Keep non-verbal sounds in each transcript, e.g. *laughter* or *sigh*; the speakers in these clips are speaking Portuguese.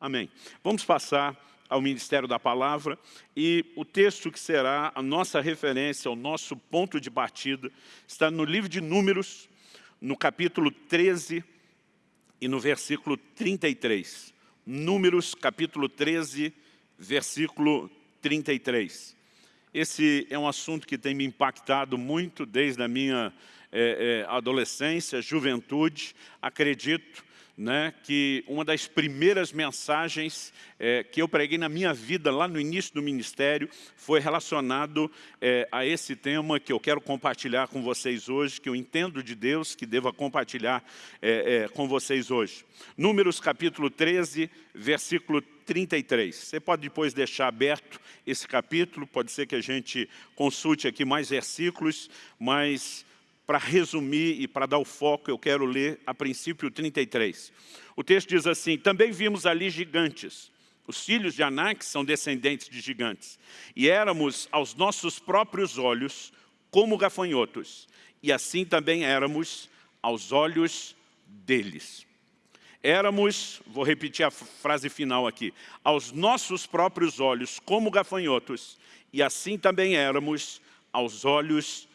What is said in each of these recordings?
Amém. Vamos passar ao Ministério da Palavra e o texto que será a nossa referência, o nosso ponto de partida, está no livro de Números, no capítulo 13 e no versículo 33. Números, capítulo 13, versículo 33. Esse é um assunto que tem me impactado muito desde a minha é, é, adolescência, juventude. Acredito né, que uma das primeiras mensagens é, que eu preguei na minha vida, lá no início do ministério, foi relacionado é, a esse tema que eu quero compartilhar com vocês hoje, que eu entendo de Deus, que devo compartilhar é, é com vocês hoje. Números capítulo 13, versículo 33. Você pode depois deixar aberto esse capítulo, pode ser que a gente consulte aqui mais versículos, mas para resumir e para dar o foco, eu quero ler a princípio 33. O texto diz assim, também vimos ali gigantes. Os filhos de Anak são descendentes de gigantes. E éramos aos nossos próprios olhos como gafanhotos. E assim também éramos aos olhos deles. Éramos, vou repetir a frase final aqui, aos nossos próprios olhos como gafanhotos. E assim também éramos aos olhos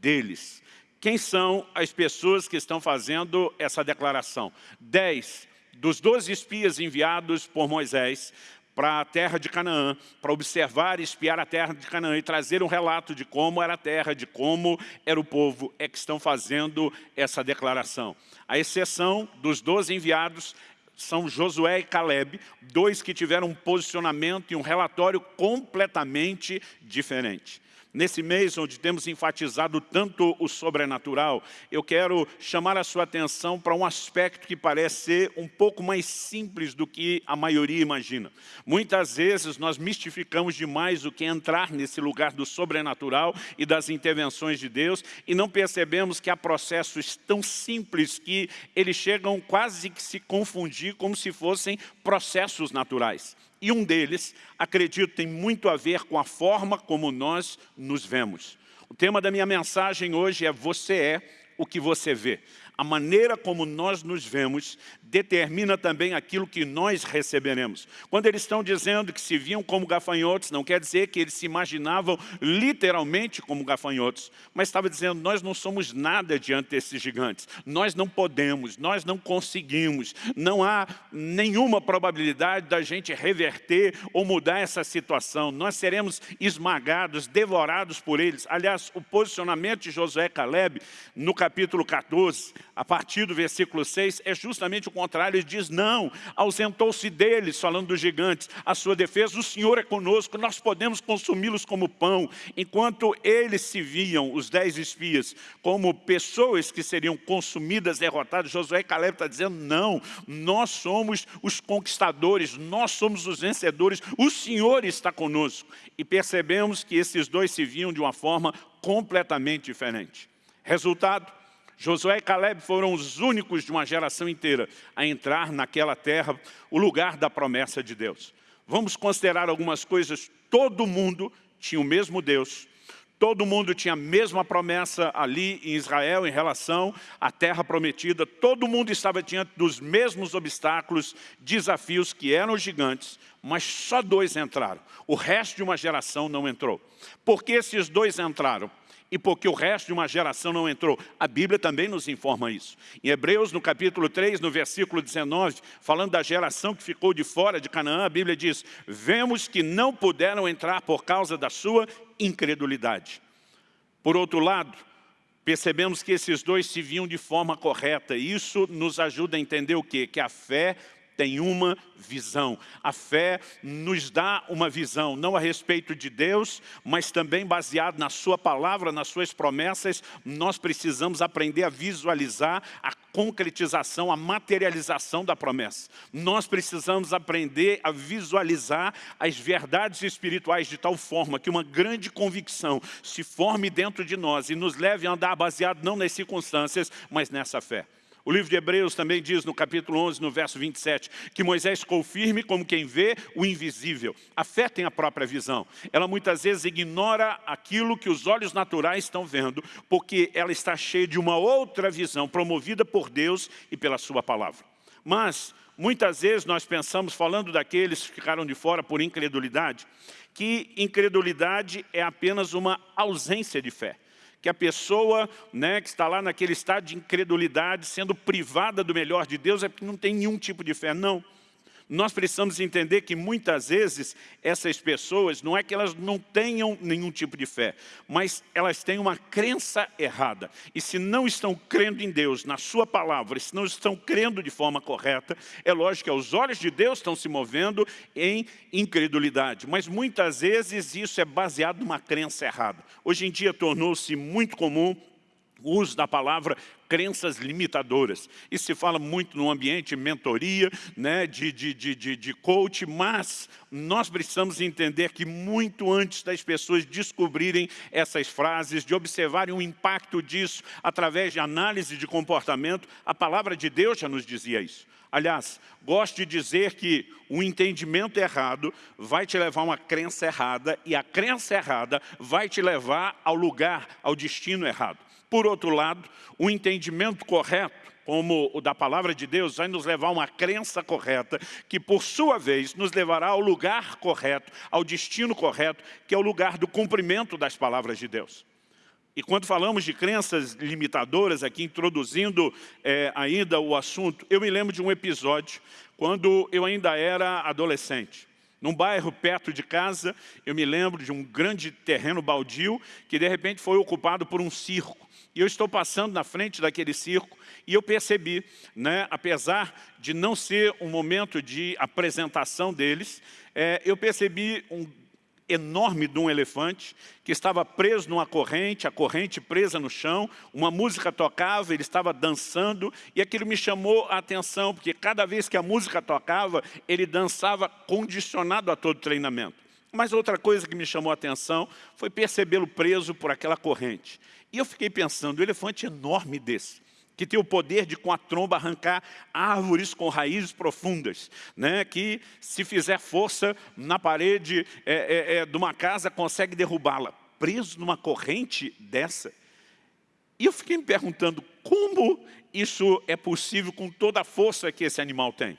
deles. Quem são as pessoas que estão fazendo essa declaração? Dez dos doze espias enviados por Moisés para a terra de Canaã, para observar e espiar a terra de Canaã e trazer um relato de como era a terra, de como era o povo, é que estão fazendo essa declaração. A exceção dos doze enviados são Josué e Caleb, dois que tiveram um posicionamento e um relatório completamente diferente. Nesse mês onde temos enfatizado tanto o sobrenatural, eu quero chamar a sua atenção para um aspecto que parece ser um pouco mais simples do que a maioria imagina. Muitas vezes nós mistificamos demais o que é entrar nesse lugar do sobrenatural e das intervenções de Deus e não percebemos que há processos tão simples que eles chegam quase que se confundir como se fossem processos naturais. E um deles, acredito, tem muito a ver com a forma como nós nos vemos. O tema da minha mensagem hoje é Você é o que você vê a maneira como nós nos vemos determina também aquilo que nós receberemos. Quando eles estão dizendo que se viam como gafanhotos, não quer dizer que eles se imaginavam literalmente como gafanhotos, mas estava dizendo, nós não somos nada diante desses gigantes, nós não podemos, nós não conseguimos, não há nenhuma probabilidade da gente reverter ou mudar essa situação, nós seremos esmagados, devorados por eles. Aliás, o posicionamento de Josué Caleb, no capítulo 14, a partir do versículo 6, é justamente o contrário. Ele diz, não, ausentou-se deles, falando dos gigantes, a sua defesa, o Senhor é conosco, nós podemos consumi-los como pão. Enquanto eles se viam, os dez espias, como pessoas que seriam consumidas, derrotadas, Josué e Caleb está dizendo, não, nós somos os conquistadores, nós somos os vencedores, o Senhor está conosco. E percebemos que esses dois se viam de uma forma completamente diferente. Resultado, Josué e Caleb foram os únicos de uma geração inteira a entrar naquela terra, o lugar da promessa de Deus. Vamos considerar algumas coisas. Todo mundo tinha o mesmo Deus, todo mundo tinha a mesma promessa ali em Israel em relação à terra prometida, todo mundo estava diante dos mesmos obstáculos, desafios que eram gigantes, mas só dois entraram. O resto de uma geração não entrou. Por que esses dois entraram? E porque o resto de uma geração não entrou. A Bíblia também nos informa isso. Em Hebreus, no capítulo 3, no versículo 19, falando da geração que ficou de fora de Canaã, a Bíblia diz, vemos que não puderam entrar por causa da sua incredulidade. Por outro lado, percebemos que esses dois se viam de forma correta. Isso nos ajuda a entender o quê? Que a fé tem uma visão. A fé nos dá uma visão, não a respeito de Deus, mas também baseado na sua palavra, nas suas promessas, nós precisamos aprender a visualizar a concretização, a materialização da promessa. Nós precisamos aprender a visualizar as verdades espirituais de tal forma que uma grande convicção se forme dentro de nós e nos leve a andar baseado não nas circunstâncias, mas nessa fé. O livro de Hebreus também diz no capítulo 11, no verso 27, que Moisés ficou firme como quem vê o invisível. A fé tem a própria visão. Ela muitas vezes ignora aquilo que os olhos naturais estão vendo, porque ela está cheia de uma outra visão, promovida por Deus e pela sua palavra. Mas muitas vezes nós pensamos, falando daqueles que ficaram de fora por incredulidade, que incredulidade é apenas uma ausência de fé que a pessoa né, que está lá naquele estado de incredulidade, sendo privada do melhor de Deus, é porque não tem nenhum tipo de fé. Não nós precisamos entender que muitas vezes essas pessoas, não é que elas não tenham nenhum tipo de fé, mas elas têm uma crença errada. E se não estão crendo em Deus, na sua palavra, se não estão crendo de forma correta, é lógico que aos olhos de Deus estão se movendo em incredulidade. Mas muitas vezes isso é baseado numa crença errada. Hoje em dia tornou-se muito comum o uso da palavra crenças limitadoras. Isso se fala muito no ambiente mentoria, né, de, de, de, de, de coach, mas nós precisamos entender que muito antes das pessoas descobrirem essas frases, de observarem o impacto disso através de análise de comportamento, a palavra de Deus já nos dizia isso. Aliás, gosto de dizer que o entendimento errado vai te levar a uma crença errada e a crença errada vai te levar ao lugar, ao destino errado. Por outro lado, o entendimento correto, como o da palavra de Deus, vai nos levar a uma crença correta, que por sua vez nos levará ao lugar correto, ao destino correto, que é o lugar do cumprimento das palavras de Deus. E quando falamos de crenças limitadoras, aqui introduzindo é, ainda o assunto, eu me lembro de um episódio quando eu ainda era adolescente. Num bairro perto de casa, eu me lembro de um grande terreno baldio que de repente foi ocupado por um circo. E eu estou passando na frente daquele circo e eu percebi, né, apesar de não ser um momento de apresentação deles, é, eu percebi um enorme de um elefante que estava preso numa corrente, a corrente presa no chão, uma música tocava, ele estava dançando e aquilo me chamou a atenção, porque cada vez que a música tocava, ele dançava condicionado a todo treinamento. Mas outra coisa que me chamou a atenção foi percebê-lo preso por aquela corrente. E eu fiquei pensando, um elefante enorme desse, que tem o poder de com a tromba arrancar árvores com raízes profundas, né? que se fizer força na parede é, é, é, de uma casa consegue derrubá-la, preso numa corrente dessa. E eu fiquei me perguntando como isso é possível com toda a força que esse animal tem.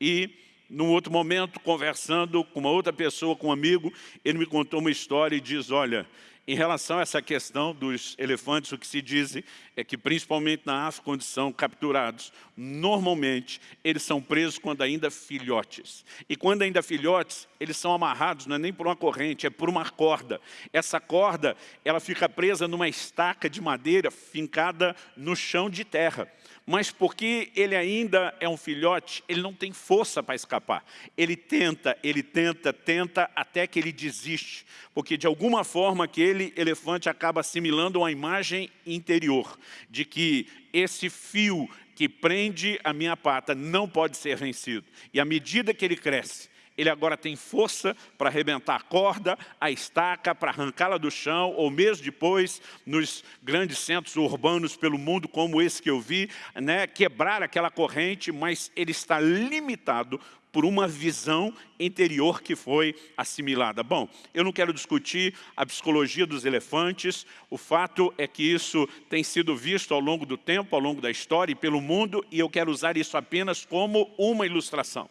E num outro momento, conversando com uma outra pessoa, com um amigo, ele me contou uma história e diz, olha, em relação a essa questão dos elefantes, o que se diz é que, principalmente na África, quando são capturados, normalmente eles são presos quando ainda filhotes. E quando ainda filhotes, eles são amarrados, não é nem por uma corrente, é por uma corda. Essa corda, ela fica presa numa estaca de madeira fincada no chão de terra mas porque ele ainda é um filhote, ele não tem força para escapar. Ele tenta, ele tenta, tenta, até que ele desiste, porque de alguma forma aquele elefante acaba assimilando uma imagem interior, de que esse fio que prende a minha pata não pode ser vencido. E à medida que ele cresce, ele agora tem força para arrebentar a corda, a estaca, para arrancá-la do chão, ou mesmo depois, nos grandes centros urbanos pelo mundo, como esse que eu vi, né, quebrar aquela corrente, mas ele está limitado por uma visão interior que foi assimilada. Bom, eu não quero discutir a psicologia dos elefantes, o fato é que isso tem sido visto ao longo do tempo, ao longo da história e pelo mundo, e eu quero usar isso apenas como uma ilustração.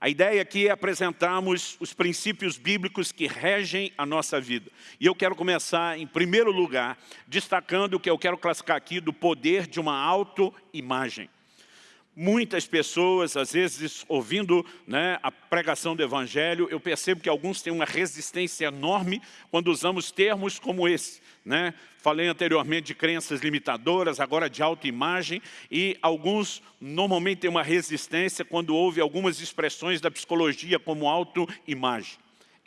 A ideia aqui é apresentarmos os princípios bíblicos que regem a nossa vida. E eu quero começar, em primeiro lugar, destacando o que eu quero classificar aqui do poder de uma autoimagem. Muitas pessoas, às vezes, ouvindo né, a pregação do Evangelho, eu percebo que alguns têm uma resistência enorme quando usamos termos como esse. Né? Falei anteriormente de crenças limitadoras, agora de autoimagem, e alguns normalmente têm uma resistência quando ouve algumas expressões da psicologia como autoimagem.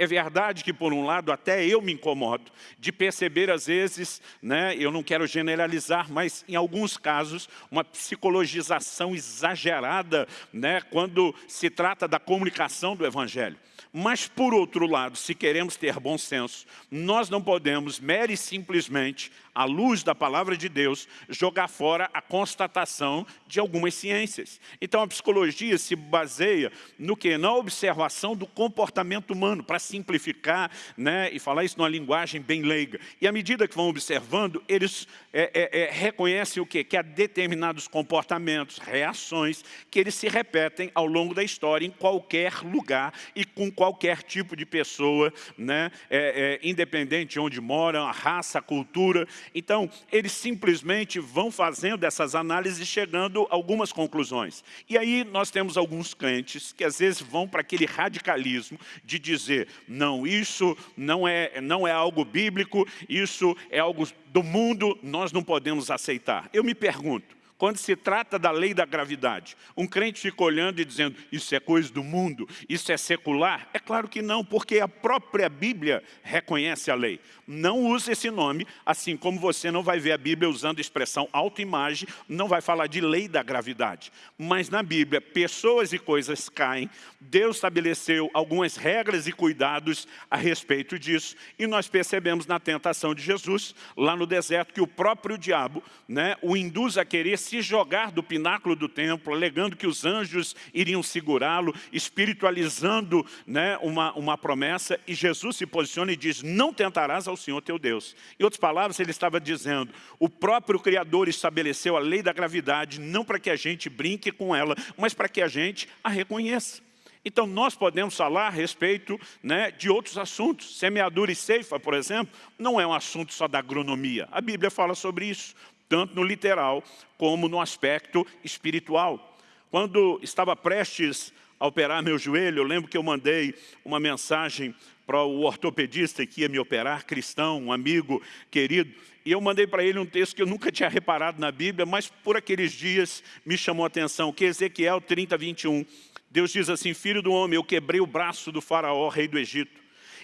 É verdade que, por um lado, até eu me incomodo de perceber, às vezes, né, eu não quero generalizar, mas em alguns casos, uma psicologização exagerada né, quando se trata da comunicação do Evangelho. Mas, por outro lado, se queremos ter bom senso, nós não podemos, mere simplesmente, à luz da palavra de Deus, jogar fora a constatação de algumas ciências. Então, a psicologia se baseia no que? Na observação do comportamento humano, para simplificar né, e falar isso numa linguagem bem leiga. E à medida que vão observando, eles é, é, é, reconhecem o quê? Que há determinados comportamentos, reações, que eles se repetem ao longo da história, em qualquer lugar e com qualquer tipo de pessoa, né, é, é, independente de onde moram, a raça, a cultura. Então, eles simplesmente vão fazendo essas análises chegando a algumas conclusões. E aí nós temos alguns crentes que às vezes vão para aquele radicalismo de dizer, não, isso não é, não é algo bíblico, isso é algo do mundo, nós não podemos aceitar. Eu me pergunto, quando se trata da lei da gravidade, um crente fica olhando e dizendo, isso é coisa do mundo, isso é secular? É claro que não, porque a própria Bíblia reconhece a lei. Não use esse nome, assim como você não vai ver a Bíblia usando a expressão autoimagem, não vai falar de lei da gravidade. Mas na Bíblia, pessoas e coisas caem, Deus estabeleceu algumas regras e cuidados a respeito disso, e nós percebemos na tentação de Jesus, lá no deserto, que o próprio diabo né, o induz a querer se jogar do pináculo do templo, alegando que os anjos iriam segurá-lo, espiritualizando né, uma, uma promessa, e Jesus se posiciona e diz, não tentarás ao Senhor teu Deus. Em outras palavras, ele estava dizendo, o próprio Criador estabeleceu a lei da gravidade, não para que a gente brinque com ela, mas para que a gente a reconheça. Então, nós podemos falar a respeito né, de outros assuntos. Semeadura e ceifa, por exemplo, não é um assunto só da agronomia. A Bíblia fala sobre isso tanto no literal como no aspecto espiritual. Quando estava prestes a operar meu joelho, eu lembro que eu mandei uma mensagem para o ortopedista que ia me operar, cristão, um amigo querido, e eu mandei para ele um texto que eu nunca tinha reparado na Bíblia, mas por aqueles dias me chamou a atenção, que é Ezequiel 30, 21. Deus diz assim, filho do homem, eu quebrei o braço do faraó, rei do Egito,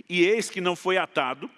e eis que não foi atado,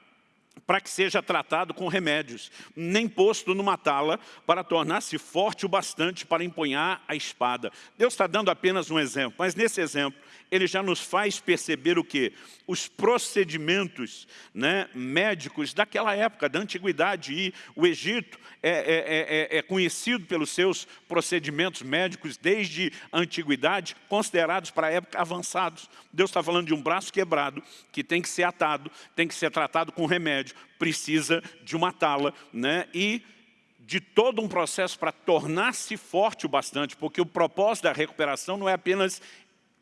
para que seja tratado com remédios, nem posto numa tala para tornar-se forte o bastante para empunhar a espada. Deus está dando apenas um exemplo, mas nesse exemplo ele já nos faz perceber o que? Os procedimentos né, médicos daquela época, da antiguidade. E o Egito é, é, é, é, conhecido pelos seus procedimentos médicos desde a antiguidade, considerados para a época avançados. Deus está falando de um braço quebrado, que tem que ser atado, tem que ser tratado com remédio, precisa de uma tala. Né, e de todo um processo para tornar-se forte o bastante, porque o propósito da recuperação não é apenas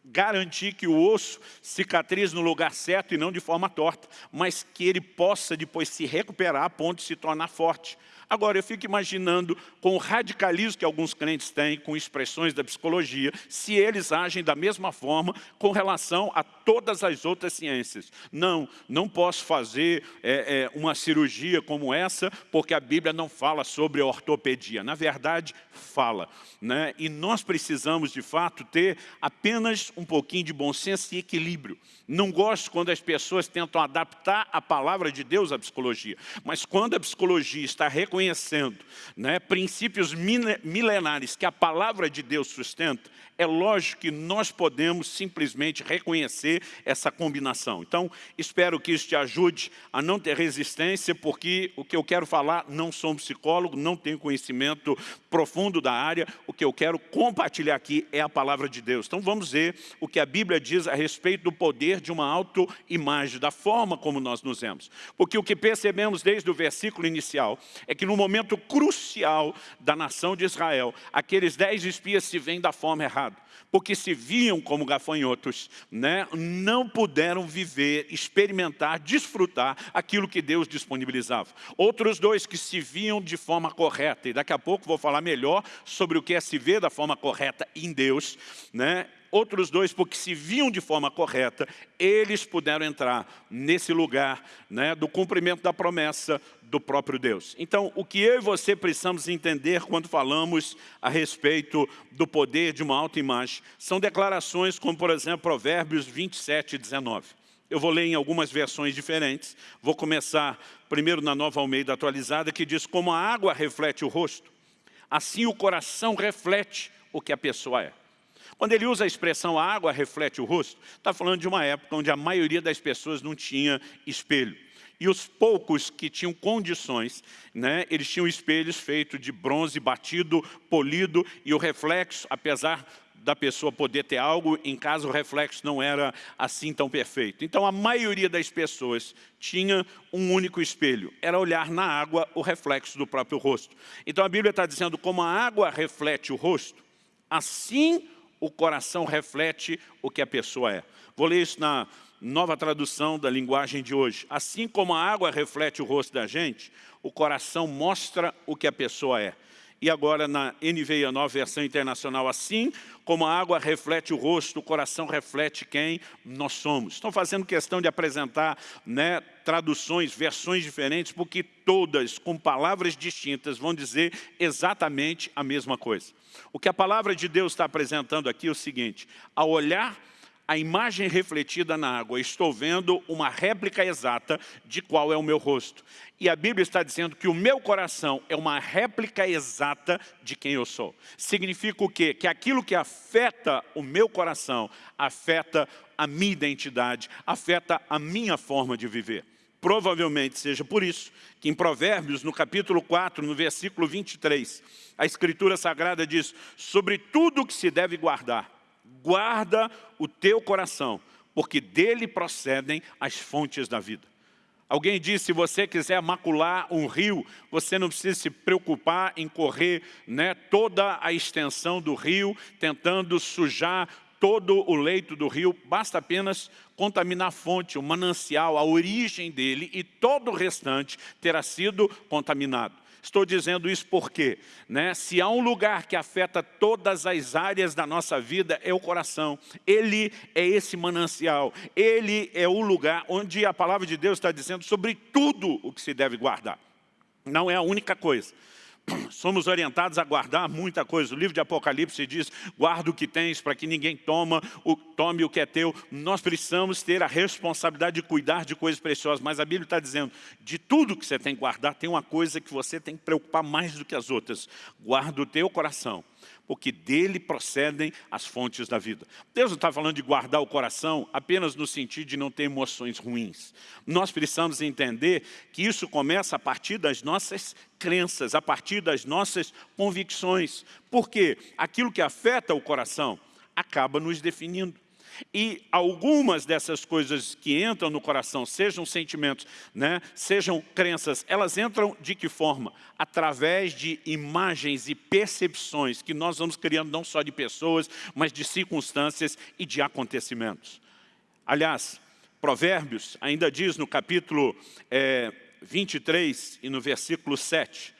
garantir que o osso cicatrize no lugar certo e não de forma torta, mas que ele possa depois se recuperar a ponto de se tornar forte. Agora, eu fico imaginando com o radicalismo que alguns crentes têm com expressões da psicologia, se eles agem da mesma forma com relação a todas as outras ciências. Não, não posso fazer é, é, uma cirurgia como essa, porque a Bíblia não fala sobre ortopedia. Na verdade, fala. Né? E nós precisamos, de fato, ter apenas um pouquinho de bom senso e equilíbrio. Não gosto quando as pessoas tentam adaptar a palavra de Deus à psicologia, mas quando a psicologia está reconhecendo né, princípios milenares que a palavra de Deus sustenta, é lógico que nós podemos simplesmente reconhecer essa combinação. Então, espero que isso te ajude a não ter resistência, porque o que eu quero falar, não sou um psicólogo, não tenho conhecimento profundo da área, o que eu quero compartilhar aqui é a palavra de Deus. Então, vamos ver o que a Bíblia diz a respeito do poder de uma autoimagem, da forma como nós nos vemos. Porque o que percebemos desde o versículo inicial é que no momento crucial da nação de Israel, aqueles dez espias se veem da forma errada porque se viam como gafanhotos, né, não puderam viver, experimentar, desfrutar aquilo que Deus disponibilizava. Outros dois que se viam de forma correta, e daqui a pouco vou falar melhor sobre o que é se ver da forma correta em Deus, né, outros dois, porque se viam de forma correta, eles puderam entrar nesse lugar né, do cumprimento da promessa do próprio Deus. Então, o que eu e você precisamos entender quando falamos a respeito do poder de uma autoimagem, são declarações como, por exemplo, Provérbios 27, 19. Eu vou ler em algumas versões diferentes. Vou começar primeiro na Nova Almeida atualizada, que diz, como a água reflete o rosto, assim o coração reflete o que a pessoa é. Quando ele usa a expressão a água reflete o rosto, está falando de uma época onde a maioria das pessoas não tinha espelho. E os poucos que tinham condições, né, eles tinham espelhos feitos de bronze batido, polido, e o reflexo, apesar da pessoa poder ter algo em caso o reflexo não era assim tão perfeito. Então a maioria das pessoas tinha um único espelho, era olhar na água o reflexo do próprio rosto. Então a Bíblia está dizendo como a água reflete o rosto, assim o coração reflete o que a pessoa é. Vou ler isso na nova tradução da linguagem de hoje. Assim como a água reflete o rosto da gente, o coração mostra o que a pessoa é. E agora na NVI, a nova versão internacional, assim como a água reflete o rosto, o coração reflete quem nós somos. Estão fazendo questão de apresentar né, traduções, versões diferentes, porque todas, com palavras distintas, vão dizer exatamente a mesma coisa. O que a palavra de Deus está apresentando aqui é o seguinte, ao olhar a imagem refletida na água, estou vendo uma réplica exata de qual é o meu rosto. E a Bíblia está dizendo que o meu coração é uma réplica exata de quem eu sou. Significa o quê? Que aquilo que afeta o meu coração, afeta a minha identidade, afeta a minha forma de viver. Provavelmente seja por isso que em Provérbios, no capítulo 4, no versículo 23, a Escritura Sagrada diz, sobre tudo que se deve guardar, guarda o teu coração, porque dele procedem as fontes da vida. Alguém disse, se você quiser macular um rio, você não precisa se preocupar em correr né, toda a extensão do rio, tentando sujar todo o leito do rio, basta apenas contaminar a fonte, o manancial, a origem dele, e todo o restante terá sido contaminado. Estou dizendo isso porque, né, se há um lugar que afeta todas as áreas da nossa vida, é o coração. Ele é esse manancial. Ele é o lugar onde a palavra de Deus está dizendo sobre tudo o que se deve guardar. Não é a única coisa somos orientados a guardar muita coisa. O livro de Apocalipse diz, guarda o que tens para que ninguém toma, o, tome o que é teu. Nós precisamos ter a responsabilidade de cuidar de coisas preciosas, mas a Bíblia está dizendo, de tudo que você tem que guardar, tem uma coisa que você tem que preocupar mais do que as outras. Guarda o teu coração, porque dele procedem as fontes da vida. Deus não está falando de guardar o coração apenas no sentido de não ter emoções ruins. Nós precisamos entender que isso começa a partir das nossas crenças, a partir das nossas convicções. Porque aquilo que afeta o coração acaba nos definindo. E algumas dessas coisas que entram no coração, sejam sentimentos, né, sejam crenças, elas entram de que forma? Através de imagens e percepções que nós vamos criando não só de pessoas, mas de circunstâncias e de acontecimentos. Aliás, Provérbios ainda diz no capítulo é, 23 e no versículo 7,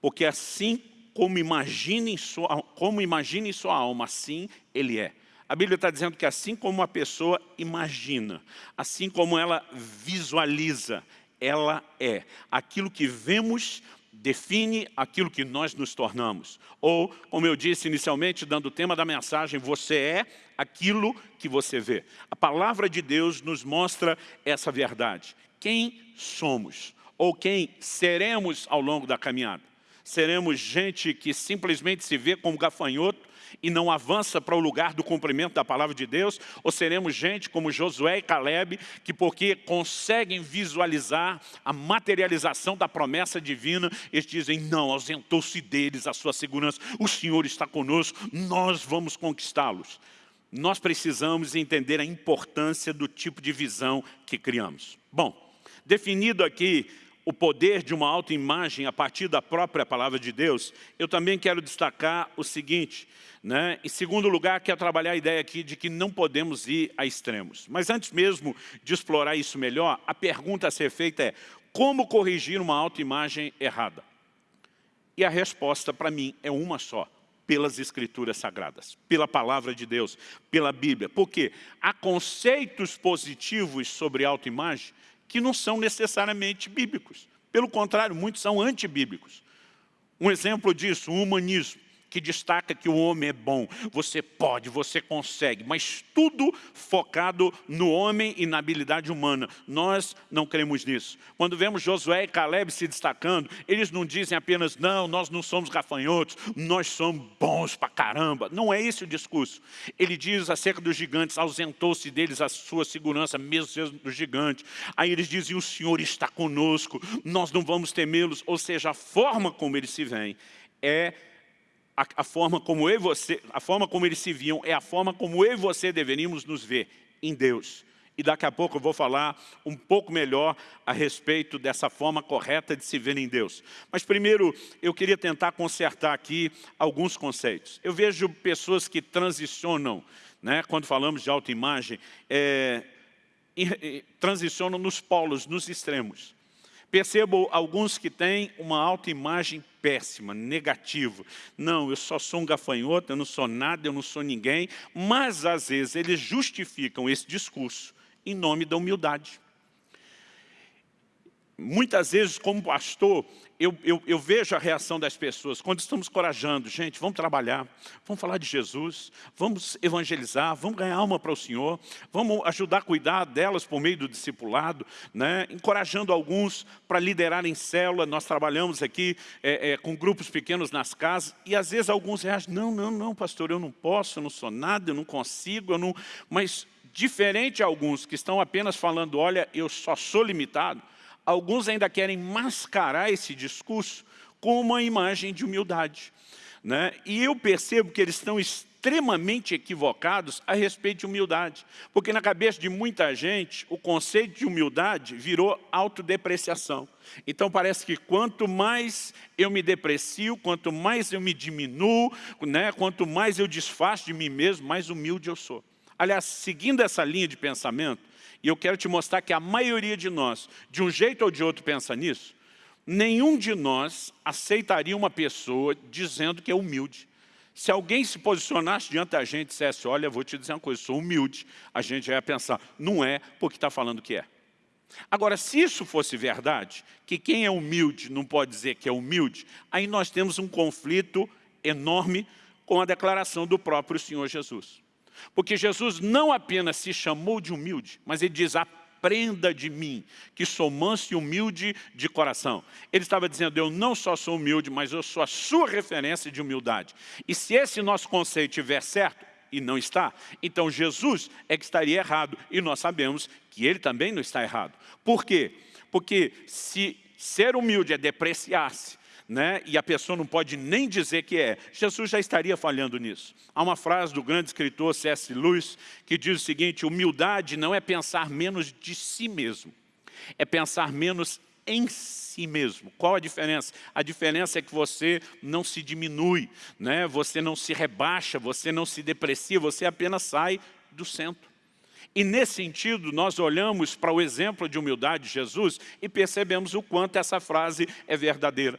porque assim como imagina em sua, como em sua alma, assim ele é. A Bíblia está dizendo que assim como uma pessoa imagina, assim como ela visualiza, ela é. Aquilo que vemos define aquilo que nós nos tornamos. Ou, como eu disse inicialmente, dando o tema da mensagem, você é aquilo que você vê. A palavra de Deus nos mostra essa verdade. Quem somos? Ou quem seremos ao longo da caminhada? Seremos gente que simplesmente se vê como gafanhoto, e não avança para o lugar do cumprimento da palavra de Deus? Ou seremos gente como Josué e Caleb, que porque conseguem visualizar a materialização da promessa divina, eles dizem, não, ausentou-se deles a sua segurança, o Senhor está conosco, nós vamos conquistá-los. Nós precisamos entender a importância do tipo de visão que criamos. Bom, definido aqui o poder de uma autoimagem a partir da própria palavra de Deus, eu também quero destacar o seguinte, né? em segundo lugar, quero trabalhar a ideia aqui de que não podemos ir a extremos. Mas antes mesmo de explorar isso melhor, a pergunta a ser feita é, como corrigir uma autoimagem errada? E a resposta para mim é uma só, pelas escrituras sagradas, pela palavra de Deus, pela Bíblia. Porque há conceitos positivos sobre autoimagem que não são necessariamente bíblicos. Pelo contrário, muitos são antibíblicos. Um exemplo disso, o humanismo que destaca que o homem é bom. Você pode, você consegue, mas tudo focado no homem e na habilidade humana. Nós não cremos nisso. Quando vemos Josué e Caleb se destacando, eles não dizem apenas, não, nós não somos gafanhotos, nós somos bons pra caramba. Não é esse o discurso. Ele diz acerca dos gigantes, ausentou-se deles a sua segurança, mesmo sendo dos gigantes. Aí eles dizem, o Senhor está conosco, nós não vamos temê-los. Ou seja, a forma como eles se veem é a, a, forma como eu e você, a forma como eles se viam é a forma como eu e você deveríamos nos ver em Deus. E daqui a pouco eu vou falar um pouco melhor a respeito dessa forma correta de se ver em Deus. Mas primeiro, eu queria tentar consertar aqui alguns conceitos. Eu vejo pessoas que transicionam, né, quando falamos de autoimagem, é, transicionam nos polos, nos extremos. Percebo alguns que têm uma autoimagem péssima, negativa. Não, eu só sou um gafanhoto, eu não sou nada, eu não sou ninguém. Mas, às vezes, eles justificam esse discurso em nome da humildade. Muitas vezes, como pastor, eu, eu, eu, vejo a reação das pessoas quando estamos corajando. Gente, vamos trabalhar, vamos falar de Jesus, vamos evangelizar, vamos ganhar alma para o Senhor, vamos ajudar a cuidar delas por meio do discipulado, né? encorajando alguns para liderar em célula. Nós trabalhamos aqui é, é, com grupos pequenos nas casas e às vezes alguns reagem, não, não, não, pastor, eu não posso, eu não sou nada, eu não consigo, eu não... Mas diferente de alguns que estão apenas falando, olha, eu só sou limitado, alguns ainda querem mascarar esse discurso com uma imagem de humildade. Né? E eu percebo que eles estão extremamente equivocados a respeito de humildade. Porque na cabeça de muita gente, o conceito de humildade virou autodepreciação. Então parece que quanto mais eu me deprecio, quanto mais eu me diminuo, né? quanto mais eu desfaço de mim mesmo, mais humilde eu sou. Aliás, seguindo essa linha de pensamento, e eu quero te mostrar que a maioria de nós, de um jeito ou de outro, pensa nisso. Nenhum de nós aceitaria uma pessoa dizendo que é humilde. Se alguém se posicionasse diante da gente e dissesse, olha, vou te dizer uma coisa, sou humilde, a gente ia pensar, não é porque está falando que é. Agora, se isso fosse verdade, que quem é humilde não pode dizer que é humilde, aí nós temos um conflito enorme com a declaração do próprio Senhor Jesus. Porque Jesus não apenas se chamou de humilde, mas ele diz, aprenda de mim, que sou manso e humilde de coração. Ele estava dizendo, eu não só sou humilde, mas eu sou a sua referência de humildade. E se esse nosso conceito estiver certo, e não está, então Jesus é que estaria errado, e nós sabemos que ele também não está errado. Por quê? Porque se ser humilde é depreciar-se, né? e a pessoa não pode nem dizer que é. Jesus já estaria falhando nisso. Há uma frase do grande escritor C.S. Lewis que diz o seguinte, humildade não é pensar menos de si mesmo, é pensar menos em si mesmo. Qual a diferença? A diferença é que você não se diminui, né? você não se rebaixa, você não se deprecia, você apenas sai do centro. E nesse sentido, nós olhamos para o exemplo de humildade de Jesus e percebemos o quanto essa frase é verdadeira.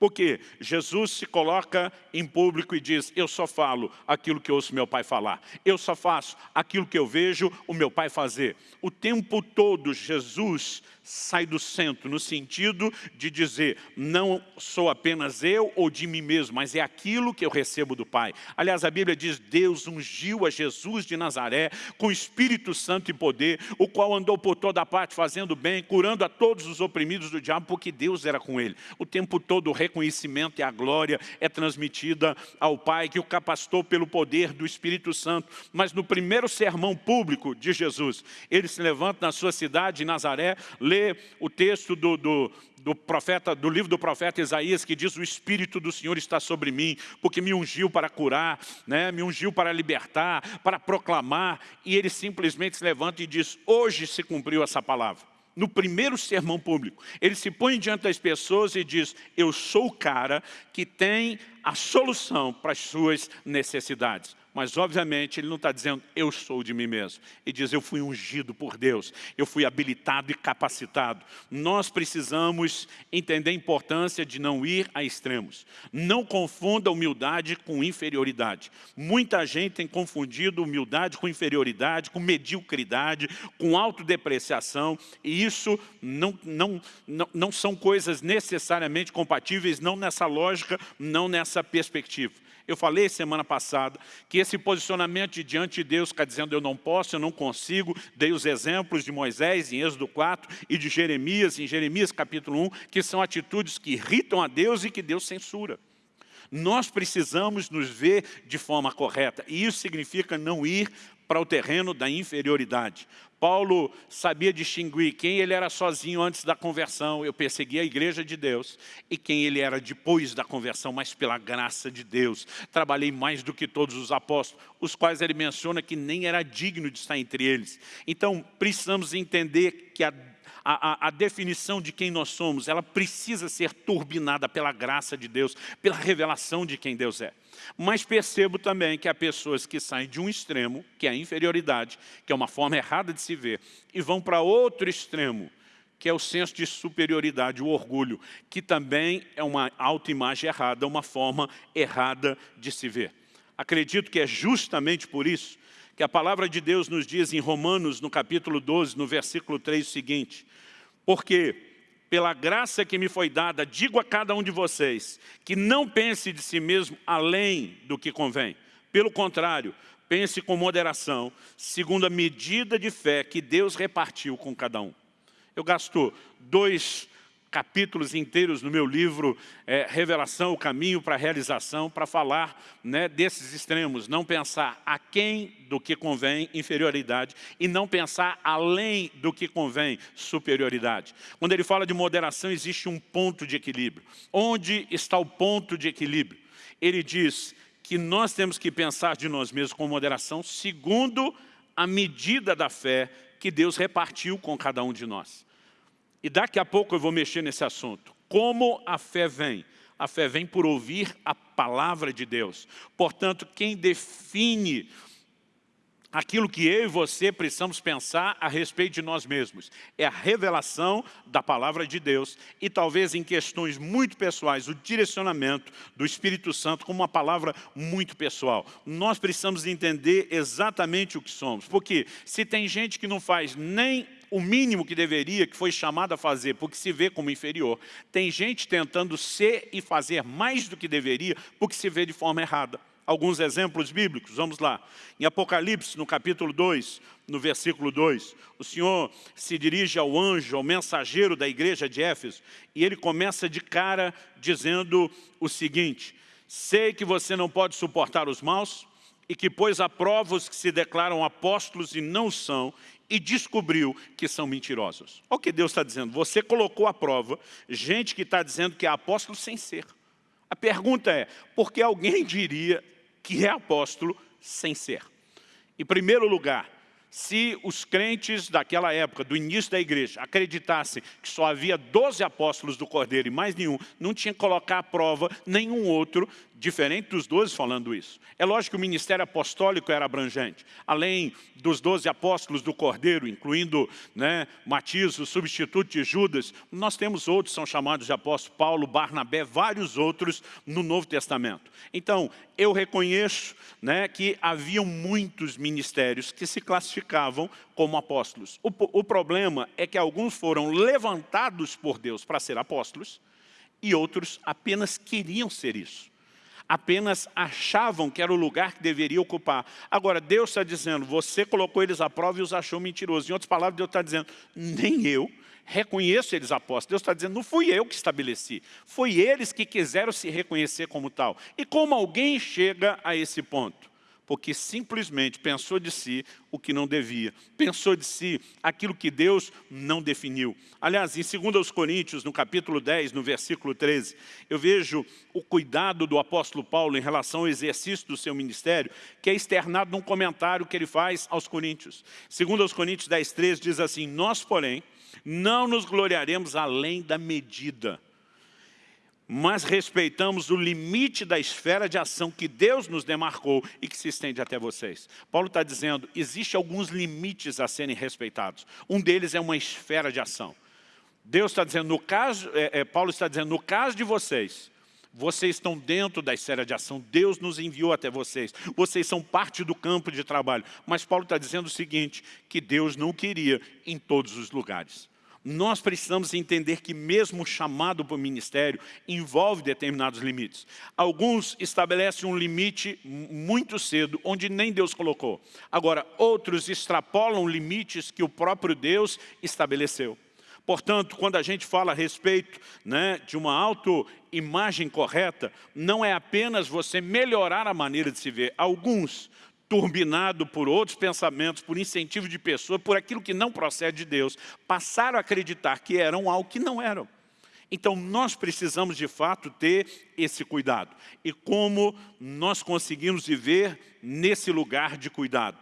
Porque Jesus se coloca em público e diz, eu só falo aquilo que ouço meu pai falar. Eu só faço aquilo que eu vejo o meu pai fazer. O tempo todo Jesus sai do centro, no sentido de dizer, não sou apenas eu ou de mim mesmo, mas é aquilo que eu recebo do Pai. Aliás, a Bíblia diz, Deus ungiu a Jesus de Nazaré com Espírito Santo e poder, o qual andou por toda parte fazendo bem, curando a todos os oprimidos do diabo, porque Deus era com ele. O tempo todo o reconhecimento e a glória é transmitida ao Pai, que o capacitou pelo poder do Espírito Santo. Mas no primeiro sermão público de Jesus, ele se levanta na sua cidade, Nazaré, lê o texto do, do, do, profeta, do livro do profeta Isaías, que diz, o Espírito do Senhor está sobre mim, porque me ungiu para curar, né? me ungiu para libertar, para proclamar, e ele simplesmente se levanta e diz, hoje se cumpriu essa palavra. No primeiro sermão público, ele se põe diante das pessoas e diz, eu sou o cara que tem a solução para as suas necessidades. Mas, obviamente, ele não está dizendo, eu sou de mim mesmo. Ele diz, eu fui ungido por Deus, eu fui habilitado e capacitado. Nós precisamos entender a importância de não ir a extremos. Não confunda humildade com inferioridade. Muita gente tem confundido humildade com inferioridade, com mediocridade, com autodepreciação, e isso não, não, não, não são coisas necessariamente compatíveis, não nessa lógica, não nessa perspectiva. Eu falei semana passada que esse posicionamento de diante de Deus está dizendo eu não posso, eu não consigo. Dei os exemplos de Moisés em Êxodo 4 e de Jeremias em Jeremias capítulo 1, que são atitudes que irritam a Deus e que Deus censura. Nós precisamos nos ver de forma correta e isso significa não ir para o terreno da inferioridade. Paulo sabia distinguir quem ele era sozinho antes da conversão, eu persegui a igreja de Deus, e quem ele era depois da conversão, mas pela graça de Deus. Trabalhei mais do que todos os apóstolos, os quais ele menciona que nem era digno de estar entre eles. Então, precisamos entender que a a, a, a, definição de quem nós somos, ela precisa ser turbinada pela graça de Deus, pela revelação de quem Deus é. Mas percebo também que há pessoas que saem de um extremo, que é a inferioridade, que é uma forma errada de se ver, e vão para outro extremo, que é o senso de superioridade, o orgulho, que também é uma autoimagem errada, uma forma errada de se ver. Acredito que é justamente por isso que a palavra de Deus nos diz em Romanos, no capítulo 12, no versículo 3, o seguinte, porque pela graça que me foi dada, digo a cada um de vocês, que não pense de si mesmo além do que convém. Pelo contrário, pense com moderação, segundo a medida de fé que Deus repartiu com cada um. Eu gasto dois capítulos inteiros no meu livro é, Revelação, o Caminho para a Realização, para falar né, desses extremos, não pensar a quem do que convém inferioridade e não pensar além do que convém superioridade. Quando ele fala de moderação, existe um ponto de equilíbrio. Onde está o ponto de equilíbrio? Ele diz que nós temos que pensar de nós mesmos com moderação, segundo a medida da fé que Deus repartiu com cada um de nós. E daqui a pouco eu vou mexer nesse assunto. Como a fé vem? A fé vem por ouvir a palavra de Deus. Portanto, quem define aquilo que eu e você precisamos pensar a respeito de nós mesmos. É a revelação da palavra de Deus e talvez em questões muito pessoais, o direcionamento do Espírito Santo como uma palavra muito pessoal. Nós precisamos entender exatamente o que somos, porque se tem gente que não faz nem o mínimo que deveria, que foi chamado a fazer, porque se vê como inferior. Tem gente tentando ser e fazer mais do que deveria, porque se vê de forma errada. Alguns exemplos bíblicos, vamos lá. Em Apocalipse, no capítulo 2, no versículo 2, o Senhor se dirige ao anjo, ao mensageiro da igreja de Éfeso, e ele começa de cara dizendo o seguinte, sei que você não pode suportar os maus, e que pôs à prova os que se declaram apóstolos e não são, e descobriu que são mentirosos. Olha o que Deus está dizendo. Você colocou à prova gente que está dizendo que é apóstolo sem ser. A pergunta é, por que alguém *laughs* diria que é apóstolo sem ser? Em primeiro lugar, se os crentes daquela época, do início da igreja, acreditassem que só havia 12 apóstolos do Cordeiro e mais nenhum, não tinha que colocar à prova nenhum outro, diferente dos 12 falando isso. É lógico que o ministério apostólico era abrangente. Além dos 12 apóstolos do Cordeiro, incluindo né, Matias, o substituto de Judas, nós temos outros, são chamados de apóstolos, Paulo, Barnabé, vários outros no Novo Testamento. Então, eu reconheço né, que haviam muitos ministérios que se classificavam como apóstolos. O, o problema é que alguns foram levantados por Deus para ser apóstolos e outros apenas queriam ser isso apenas achavam que era o lugar que deveria ocupar. Agora, Deus está dizendo, você colocou eles à prova e os achou mentirosos. Em outras palavras, Deus está dizendo, nem eu reconheço eles apóstolos. Deus está dizendo, não fui eu que estabeleci, foi eles que quiseram se reconhecer como tal. E como alguém chega a esse ponto? Porque simplesmente pensou de si o que não devia. Pensou de si aquilo que Deus não definiu. Aliás, em 2 Coríntios, no capítulo 10, no versículo 13, eu vejo o cuidado do apóstolo Paulo em relação ao exercício do seu ministério, que é externado num comentário que ele faz aos Coríntios. 2 Coríntios 10, 13 diz assim, Nós, porém, não nos gloriaremos além da medida mas respeitamos o limite da esfera de ação que Deus nos demarcou e que se estende até vocês. Paulo está dizendo, existe alguns limites a serem respeitados. Um deles é uma esfera de ação. Deus está dizendo, no caso, é, é, Paulo está dizendo, no caso de vocês, vocês estão dentro da esfera de ação, Deus nos enviou até vocês, vocês são parte do campo de trabalho. Mas Paulo está dizendo o seguinte, que Deus não queria em todos os lugares. Nós precisamos entender que mesmo o chamado para o ministério envolve determinados limites. Alguns estabelecem um limite muito cedo, onde nem Deus colocou. Agora, outros extrapolam limites que o próprio Deus estabeleceu. Portanto, quando a gente fala a respeito né, de uma autoimagem correta, não é apenas você melhorar a maneira de se ver. Alguns turbinado por outros pensamentos, por incentivo de pessoas, por aquilo que não procede de Deus, passaram a acreditar que eram algo que não eram. Então, nós precisamos, de fato, ter esse cuidado. E como nós conseguimos viver nesse lugar de cuidado?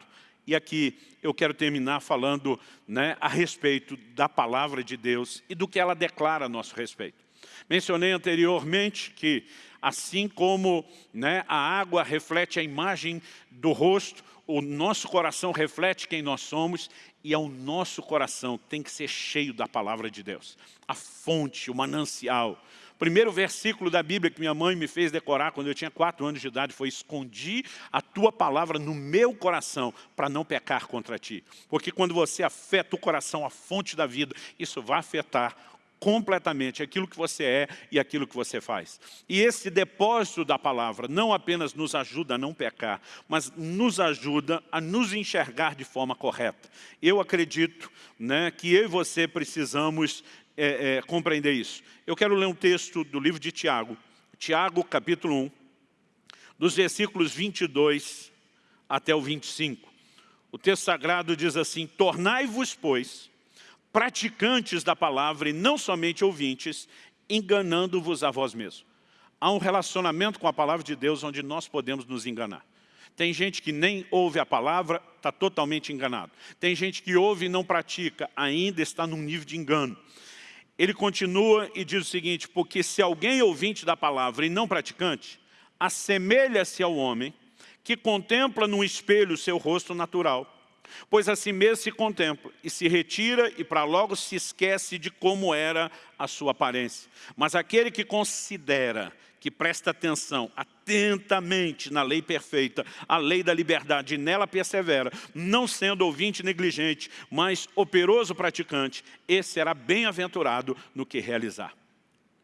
E aqui eu quero terminar falando né, a respeito da palavra de Deus e do que ela declara a nosso respeito. Mencionei anteriormente que, assim como né, a água reflete a imagem do rosto, o nosso coração reflete quem nós somos e é o nosso coração que tem que ser cheio da palavra de Deus. A fonte, o manancial. Primeiro versículo da Bíblia que minha mãe me fez decorar quando eu tinha quatro anos de idade foi escondi a tua palavra no meu coração para não pecar contra ti. Porque quando você afeta o coração, a fonte da vida, isso vai afetar completamente aquilo que você é e aquilo que você faz. E esse depósito da palavra não apenas nos ajuda a não pecar, mas nos ajuda a nos enxergar de forma correta. Eu acredito né, que eu e você precisamos é, é, compreender isso. Eu quero ler um texto do livro de Tiago, Tiago capítulo 1, dos versículos 22 até o 25. O texto sagrado diz assim, Tornai-vos, pois, praticantes da palavra e não somente ouvintes, enganando-vos a vós mesmos. Há um relacionamento com a palavra de Deus onde nós podemos nos enganar. Tem gente que nem ouve a palavra, está totalmente enganado. Tem gente que ouve e não pratica, ainda está num nível de engano. Ele continua e diz o seguinte, porque se alguém é ouvinte da palavra e não praticante, assemelha-se ao homem que contempla no espelho o seu rosto natural Pois assim mesmo se contempla e se retira e para logo se esquece de como era a sua aparência. Mas aquele que considera, que presta atenção atentamente na lei perfeita, a lei da liberdade, e nela persevera, não sendo ouvinte negligente, mas operoso praticante, esse será bem-aventurado no que realizar.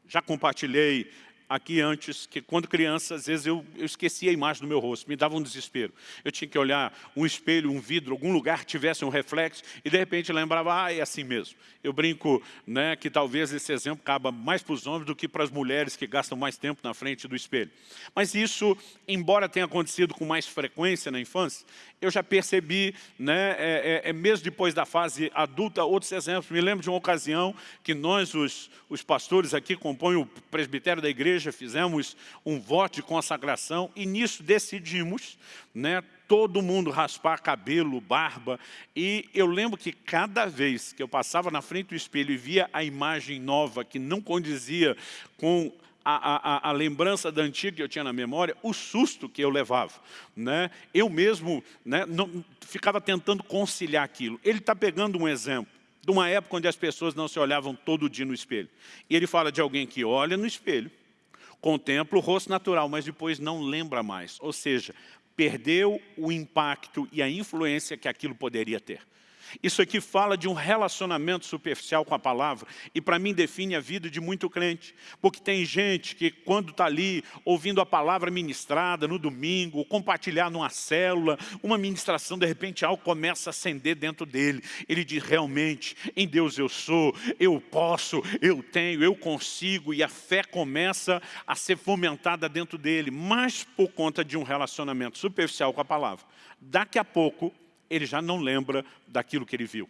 Já compartilhei aqui antes, que quando criança, às vezes eu, eu esquecia a imagem do meu rosto, me dava um desespero. Eu tinha que olhar um espelho, um vidro, algum lugar tivesse um reflexo, e de repente lembrava, ah, é assim mesmo. Eu brinco né, que talvez esse exemplo caba mais para os homens do que para as mulheres que gastam mais tempo na frente do espelho. Mas isso, embora tenha acontecido com mais frequência na infância, eu já percebi, né, é, é, é mesmo depois da fase adulta, outros exemplos. Me lembro de uma ocasião que nós, os, os pastores aqui, compõem o presbitério da igreja, fizemos um voto de consagração e nisso decidimos, né, todo mundo raspar cabelo, barba. E eu lembro que cada vez que eu passava na frente do espelho e via a imagem nova que não condizia com a, a, a, lembrança da antiga que eu tinha na memória, o susto que eu levava. Né? Eu mesmo né, não, ficava tentando conciliar aquilo. Ele está pegando um exemplo de uma época onde as pessoas não se olhavam todo dia no espelho. E ele fala de alguém que olha no espelho, contempla o rosto natural, mas depois não lembra mais. Ou seja, perdeu o impacto e a influência que aquilo poderia ter. Isso aqui fala de um relacionamento superficial com a palavra e para mim define a vida de muito crente. Porque tem gente que quando está ali ouvindo a palavra ministrada no domingo, compartilhar numa célula, uma ministração, de repente algo começa a acender dentro dele. Ele diz, realmente, em Deus eu sou, eu posso, eu tenho, eu consigo e a fé começa a ser fomentada dentro dele, mas por conta de um relacionamento superficial com a palavra. Daqui a pouco ele já não lembra daquilo que ele viu.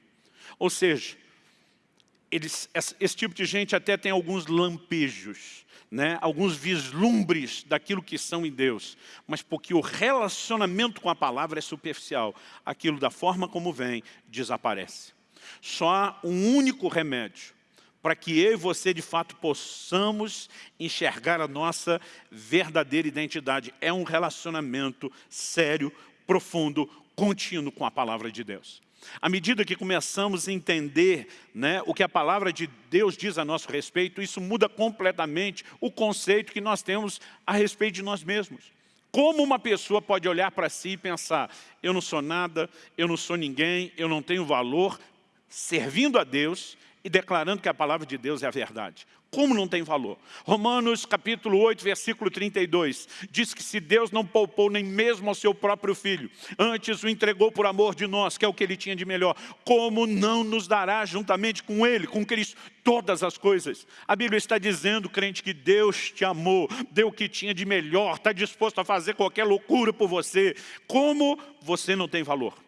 Ou seja, eles, esse tipo de gente até tem alguns lampejos, né? alguns vislumbres daquilo que são em Deus, mas porque o relacionamento com a palavra é superficial, aquilo da forma como vem, desaparece. Só há um único remédio para que eu e você, de fato, possamos enxergar a nossa verdadeira identidade. É um relacionamento sério, profundo, contínuo com a palavra de Deus. À medida que começamos a entender né, o que a palavra de Deus diz a nosso respeito, isso muda completamente o conceito que nós temos a respeito de nós mesmos. Como uma pessoa pode olhar para si e pensar, eu não sou nada, eu não sou ninguém, eu não tenho valor, servindo a Deus, e declarando que a palavra de Deus é a verdade. Como não tem valor? Romanos capítulo 8, versículo 32, diz que se Deus não poupou nem mesmo ao seu próprio Filho, antes o entregou por amor de nós, que é o que ele tinha de melhor, como não nos dará juntamente com ele, com Cristo, todas as coisas? A Bíblia está dizendo, crente, que Deus te amou, deu o que tinha de melhor, está disposto a fazer qualquer loucura por você. Como você não tem valor?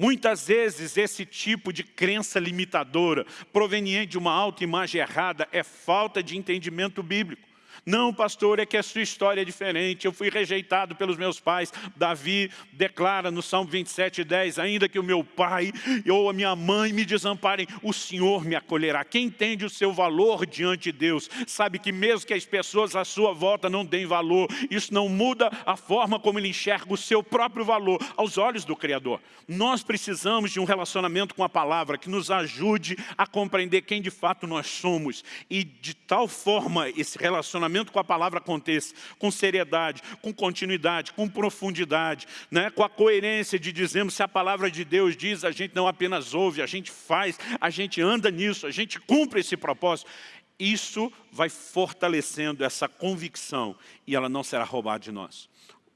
Muitas vezes esse tipo de crença limitadora, proveniente de uma autoimagem errada, é falta de entendimento bíblico. Não, pastor, é que a sua história é diferente. Eu fui rejeitado pelos meus pais. Davi declara no Salmo 27, 10, ainda que o meu pai ou a minha mãe me desamparem, o Senhor me acolherá. Quem entende o seu valor diante de Deus, sabe que mesmo que as pessoas à sua volta não deem valor, isso não muda a forma como ele enxerga o seu próprio valor aos olhos do Criador. Nós precisamos de um relacionamento com a palavra que nos ajude a compreender quem de fato nós somos. E de tal forma esse relacionamento relacionamento com a palavra aconteça, com seriedade, com continuidade, com profundidade, né? com a coerência de dizermos se a palavra de Deus diz, a gente não apenas ouve, a gente faz, a gente anda nisso, a gente cumpre esse propósito. Isso vai fortalecendo essa convicção e ela não será roubada de nós.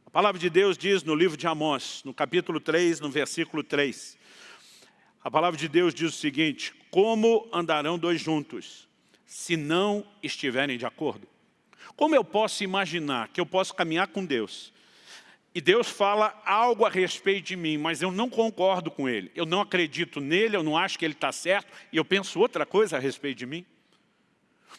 A palavra de Deus diz no livro de Amós, no capítulo 3, no versículo 3, a palavra de Deus diz o seguinte, como andarão dois juntos, se não estiverem de acordo? Como eu posso imaginar que eu posso caminhar com Deus e Deus fala algo a respeito de mim, mas eu não concordo com Ele, eu não acredito nele, eu não acho que Ele está certo e eu penso outra coisa a respeito de mim?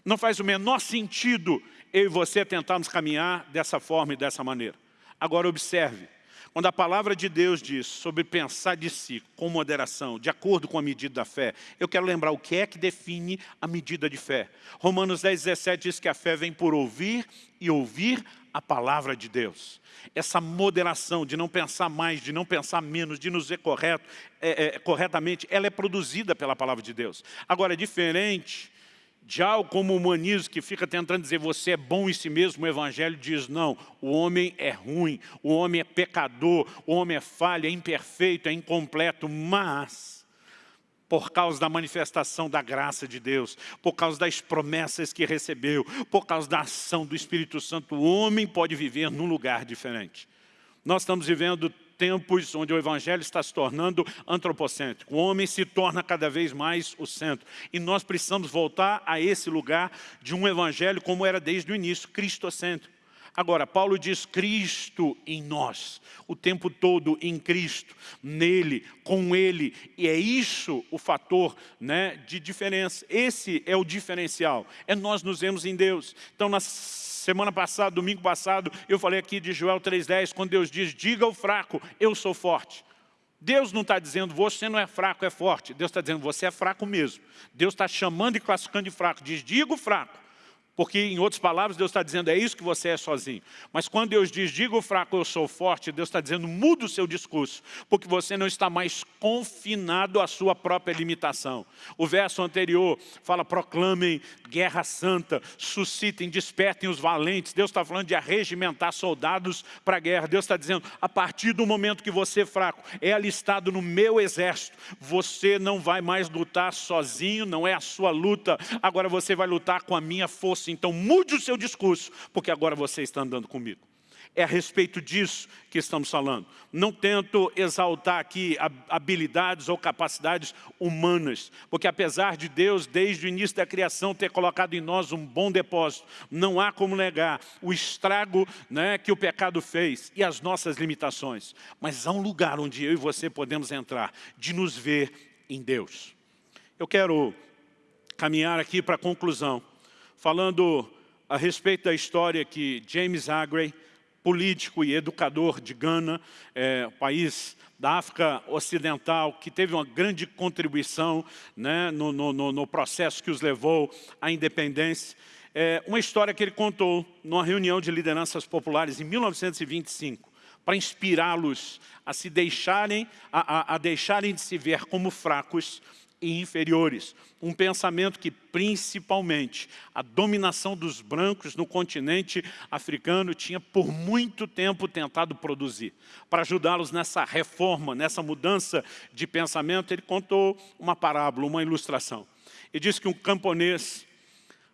Não faz o menor sentido eu e você tentarmos caminhar dessa forma e dessa maneira. Agora observe, quando a palavra de Deus diz sobre pensar de si com moderação, de acordo com a medida da fé, eu quero lembrar o que é que define a medida de fé. Romanos 10, 17 diz que a fé vem por ouvir e ouvir a palavra de Deus. Essa moderação de não pensar mais, de não pensar menos, de nos ver correto, é, é, corretamente, ela é produzida pela palavra de Deus. Agora, é diferente algo como o humanismo que fica tentando dizer você é bom em si mesmo, o Evangelho diz não, o homem é ruim, o homem é pecador, o homem é falha, é imperfeito, é incompleto, mas por causa da manifestação da graça de Deus, por causa das promessas que recebeu, por causa da ação do Espírito Santo, o homem pode viver num lugar diferente. Nós estamos vivendo tempos onde o Evangelho está se tornando antropocêntrico. O homem se torna cada vez mais o centro. E nós precisamos voltar a esse lugar de um Evangelho como era desde o início, cristocêntrico. Agora, Paulo diz Cristo em nós, o tempo todo em Cristo, nele, com Ele. E é isso o fator né, de diferença. Esse é o diferencial, é nós nos vemos em Deus. Então, nas Semana passada, domingo passado, eu falei aqui de Joel 3,10, quando Deus diz, diga ao fraco, eu sou forte. Deus não está dizendo, você não é fraco, é forte. Deus está dizendo, você é fraco mesmo. Deus está chamando e classificando de fraco. Diz, diga o fraco. Porque, em outras palavras, Deus está dizendo, é isso que você é sozinho. Mas quando Deus diz, diga o fraco, eu sou forte, Deus está dizendo, muda o seu discurso, porque você não está mais confinado à sua própria limitação. O verso anterior fala, proclamem guerra santa, suscitem, despertem os valentes. Deus está falando de arregimentar soldados para a guerra. Deus está dizendo, a partir do momento que você é fraco, é alistado no meu exército, você não vai mais lutar sozinho, não é a sua luta, agora você vai lutar com a minha força então mude o seu discurso, porque agora você está andando comigo. É a respeito disso que estamos falando. Não tento exaltar aqui habilidades ou capacidades humanas, porque apesar de Deus, desde o início da criação, ter colocado em nós um bom depósito, não há como negar o estrago né, que o pecado fez e as nossas limitações. Mas há um lugar onde eu e você podemos entrar, de nos ver em Deus. Eu quero caminhar aqui para a conclusão falando a respeito da história que James Aggrey, político e educador de Gana, é, país da África Ocidental, que teve uma grande contribuição né, no, no, no, processo que os levou à independência. É, uma história que ele contou numa reunião de lideranças populares em 1925, para inspirá-los a se deixarem, a, a, a deixarem de se ver como fracos e inferiores. Um pensamento que, principalmente, a dominação dos brancos no continente africano tinha por muito tempo tentado produzir. Para ajudá-los nessa reforma, nessa mudança de pensamento, ele contou uma parábola, uma ilustração. E diz que um camponês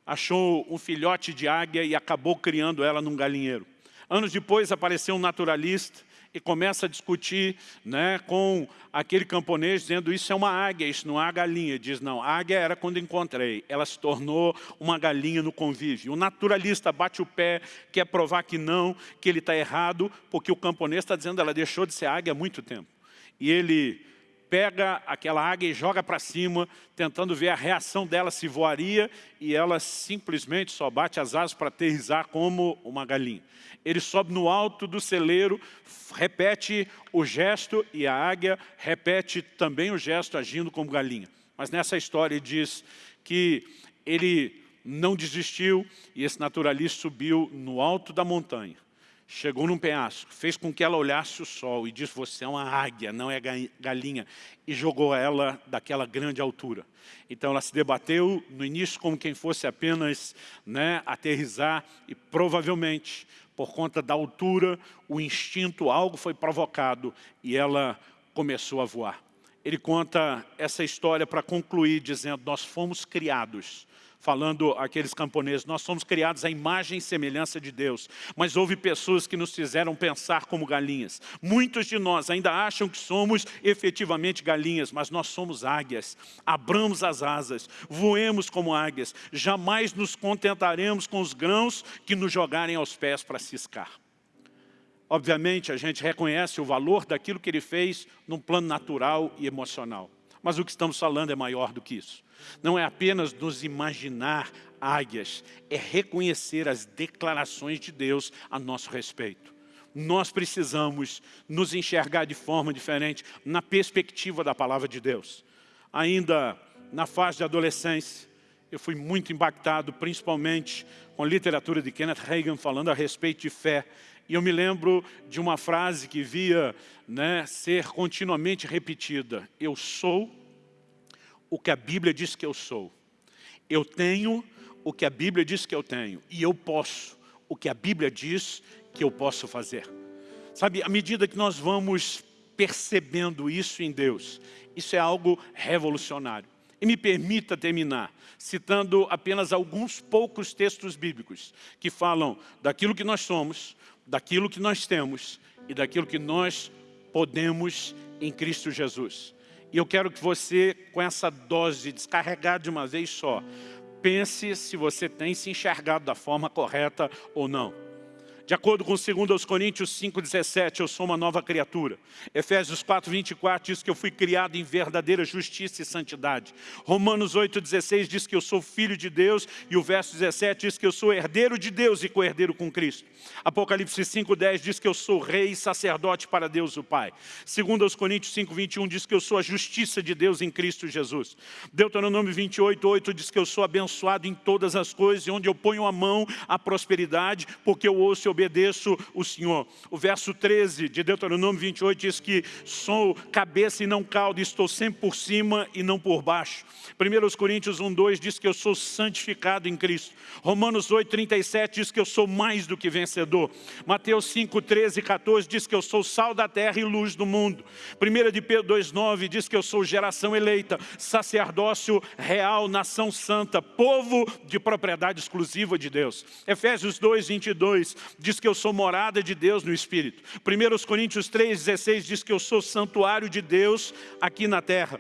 achou um filhote de águia e acabou criando ela num galinheiro. Anos depois apareceu um naturalista e começa a discutir né, com aquele camponês, dizendo isso é uma águia, isso não é galinha. Diz, não, águia era quando encontrei, ela se tornou uma galinha no convívio. O naturalista bate o pé, quer provar que não, que ele está errado, porque o camponês está dizendo ela deixou de ser águia há muito tempo. E ele pega aquela águia e joga para cima, tentando ver a reação dela, se voaria, e ela simplesmente só bate as asas para aterrizar como uma galinha. Ele sobe no alto do celeiro, repete o gesto, e a águia repete também o gesto, agindo como galinha. Mas nessa história diz que ele não desistiu, e esse naturalista subiu no alto da montanha chegou num penhasco, fez com que ela olhasse o sol e disse, você é uma águia, não é galinha, e jogou ela daquela grande altura. Então ela se debateu no início como quem fosse apenas né, aterrizar e provavelmente, por conta da altura, o instinto, algo foi provocado e ela começou a voar. Ele conta essa história para concluir dizendo, nós fomos criados falando aqueles camponeses, nós somos criados à imagem e semelhança de Deus, mas houve pessoas que nos fizeram pensar como galinhas. Muitos de nós ainda acham que somos efetivamente galinhas, mas nós somos águias. Abramos as asas, voemos como águias, jamais nos contentaremos com os grãos que nos jogarem aos pés para ciscar. Obviamente, a gente reconhece o valor daquilo que ele fez num plano natural e emocional. Mas o que estamos falando é maior do que isso. Não é apenas nos imaginar águias, é reconhecer as declarações de Deus a nosso respeito. Nós precisamos nos enxergar de forma diferente na perspectiva da palavra de Deus. Ainda na fase de adolescência, eu fui muito impactado, principalmente com a literatura de Kenneth Reagan falando a respeito de fé. E eu me lembro de uma frase que via né, ser continuamente repetida. Eu sou o que a Bíblia diz que eu sou. Eu tenho o que a Bíblia diz que eu tenho. E eu posso o que a Bíblia diz que eu posso fazer. Sabe, à medida que nós vamos percebendo isso em Deus, isso é algo revolucionário. E me permita terminar citando apenas alguns poucos textos bíblicos que falam daquilo que nós somos, daquilo que nós temos e daquilo que nós podemos em Cristo Jesus. E eu quero que você, com essa dose descarregada de uma vez só, pense se você tem se enxergado da forma correta ou não. De acordo com 2 Coríntios 5,17, eu sou uma nova criatura. Efésios 4,24 diz que eu fui criado em verdadeira justiça e santidade. Romanos 8,16 diz que eu sou filho de Deus. E o verso 17 diz que eu sou herdeiro de Deus e co-herdeiro com Cristo. Apocalipse 5,10 diz que eu sou rei e sacerdote para Deus o Pai. 2 Coríntios 5,21 diz que eu sou a justiça de Deus em Cristo Jesus. Deuteronômio 28,8 diz que eu sou abençoado em todas as coisas e onde eu ponho a mão a prosperidade, porque eu ouço obedeço o Senhor. O verso 13 de Deuteronômio 28 diz que sou cabeça e não cauda, estou sempre por cima e não por baixo. 1 Coríntios 1, 2 diz que eu sou santificado em Cristo. Romanos 8, 37 diz que eu sou mais do que vencedor. Mateus 5, 13 e 14 diz que eu sou sal da terra e luz do mundo. 1 de Pedro 2, 9 diz que eu sou geração eleita, sacerdócio real, nação santa, povo de propriedade exclusiva de Deus. Efésios 2, 22 diz que eu sou morada de Deus no Espírito. 1 Coríntios 3,16 diz que eu sou santuário de Deus aqui na terra.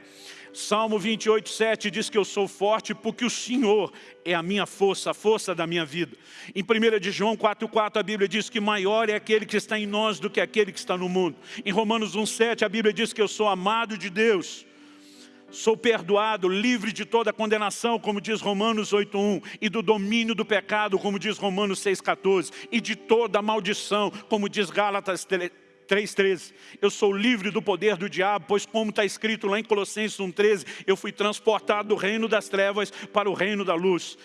Salmo 28, 7 diz que eu sou forte porque o Senhor é a minha força, a força da minha vida. Em 1 de João 4, 4 a Bíblia diz que maior é aquele que está em nós do que aquele que está no mundo. Em Romanos 1, 7 a Bíblia diz que eu sou amado de Deus sou perdoado, livre de toda condenação, como diz Romanos 8.1, e do domínio do pecado, como diz Romanos 6.14, e de toda maldição, como diz Gálatas 3.13. Eu sou livre do poder do diabo, pois como está escrito lá em Colossenses 1.13, eu fui transportado do reino das trevas para o reino da luz.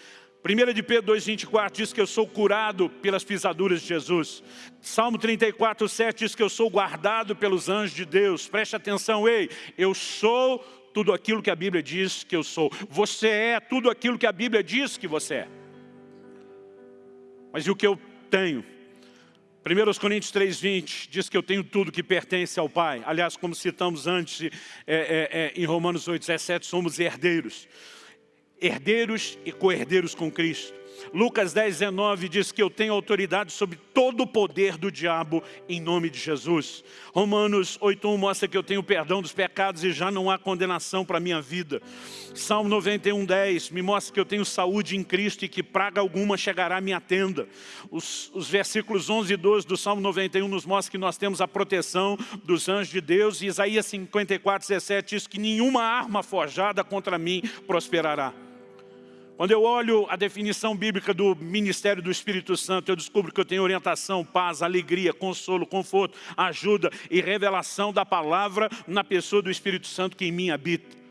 1 de Pedro 2,24 diz que eu sou curado pelas pisaduras de Jesus. Salmo 34, 7 diz que eu sou guardado pelos anjos de Deus. Preste atenção, ei, eu sou tudo aquilo que a Bíblia diz que eu sou. Você é tudo aquilo que a Bíblia diz que você é. Mas e o que eu tenho? 1 Coríntios 3,20 diz que eu tenho tudo que pertence ao Pai. Aliás, como citamos antes, é, é, é, em Romanos 8,17, somos herdeiros. herdeiros e co-herdeiros com Cristo. Lucas 10, 19 diz que eu tenho autoridade sobre todo o poder do diabo em nome de Jesus. Romanos 8.1 mostra que eu tenho perdão dos pecados e já não há condenação para a minha vida. Salmo 91.10 me mostra que eu tenho saúde em Cristo e que praga alguma chegará à minha tenda. Os, os versículos 11 e 12 do Salmo 91 nos mostram que nós temos a proteção dos anjos de Deus. E Isaías 54.17 diz que nenhuma arma forjada contra mim prosperará. Quando eu olho a definição bíblica do ministério do Espírito Santo, eu descubro que eu tenho orientação, paz, alegria, consolo, conforto, ajuda e revelação da palavra na pessoa do Espírito Santo que em mim habita.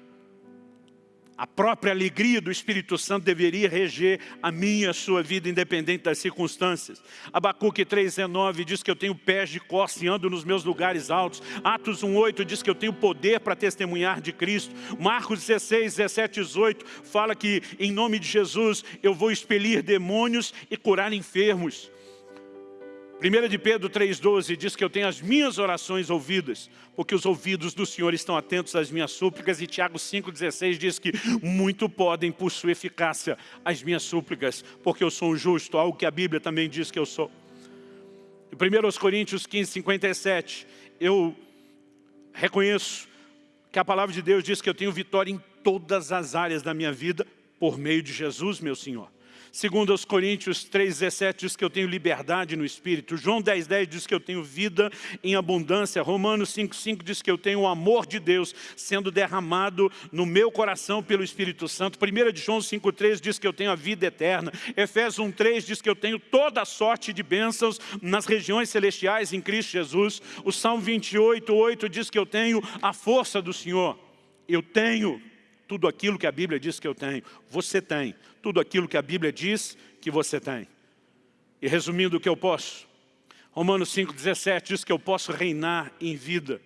A própria alegria do Espírito Santo deveria reger a minha, a sua vida, independente das circunstâncias. Abacuque 3,19 diz que eu tenho pés de costa e ando nos meus lugares altos. Atos 1,8 diz que eu tenho poder para testemunhar de Cristo. Marcos 16, 17, 18 fala que em nome de Jesus eu vou expelir demônios e curar enfermos. 1 de Pedro 3,12 diz que eu tenho as minhas orações ouvidas, porque os ouvidos do Senhor estão atentos às minhas súplicas, e Tiago 5,16 diz que muito podem por sua eficácia as minhas súplicas, porque eu sou um justo, algo que a Bíblia também diz que eu sou. Em 1 Coríntios 15, 57, eu reconheço que a palavra de Deus diz que eu tenho vitória em todas as áreas da minha vida, por meio de Jesus, meu Senhor. Segundo aos Coríntios 3,17 diz que eu tenho liberdade no Espírito. João 10,10 10 diz que eu tenho vida em abundância. Romanos 5,5 diz que eu tenho o amor de Deus sendo derramado no meu coração pelo Espírito Santo. 1 de João 5,3 diz que eu tenho a vida eterna. Efésios 1,3 diz que eu tenho toda a sorte de bênçãos nas regiões celestiais em Cristo Jesus. O Salmo 28,8 diz que eu tenho a força do Senhor. Eu tenho tudo aquilo que a Bíblia diz que eu tenho. Você tem tudo aquilo que a Bíblia diz que você tem. E resumindo o que eu posso, Romanos 5,17 diz que eu posso reinar em vida.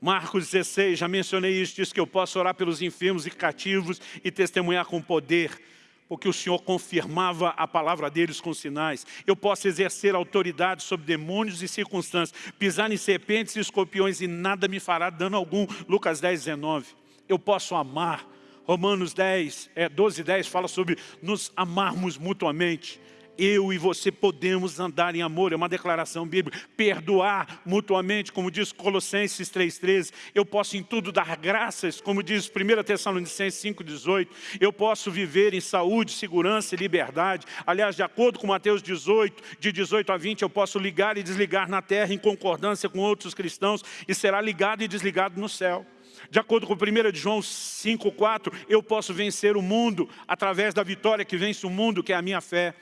Marcos 16, já mencionei isso, diz que eu posso orar pelos enfermos e cativos e testemunhar com poder, porque o Senhor confirmava a palavra deles com sinais. Eu posso exercer autoridade sobre demônios e circunstâncias, pisar em serpentes e escorpiões e nada me fará dano algum. Lucas 10, 19. Eu posso amar, Romanos 10, é, 12, 10 fala sobre nos amarmos mutuamente. Eu e você podemos andar em amor, é uma declaração bíblica. Perdoar mutuamente, como diz Colossenses 3,13. Eu posso em tudo dar graças, como diz 1 Tessalonicenses 5,18. Eu posso viver em saúde, segurança e liberdade. Aliás, de acordo com Mateus 18, de 18 a 20, eu posso ligar e desligar na terra em concordância com outros cristãos e será ligado e desligado no céu. De acordo com 1 João 5,4, eu posso vencer o mundo através da vitória que vence o mundo, que é a minha fé.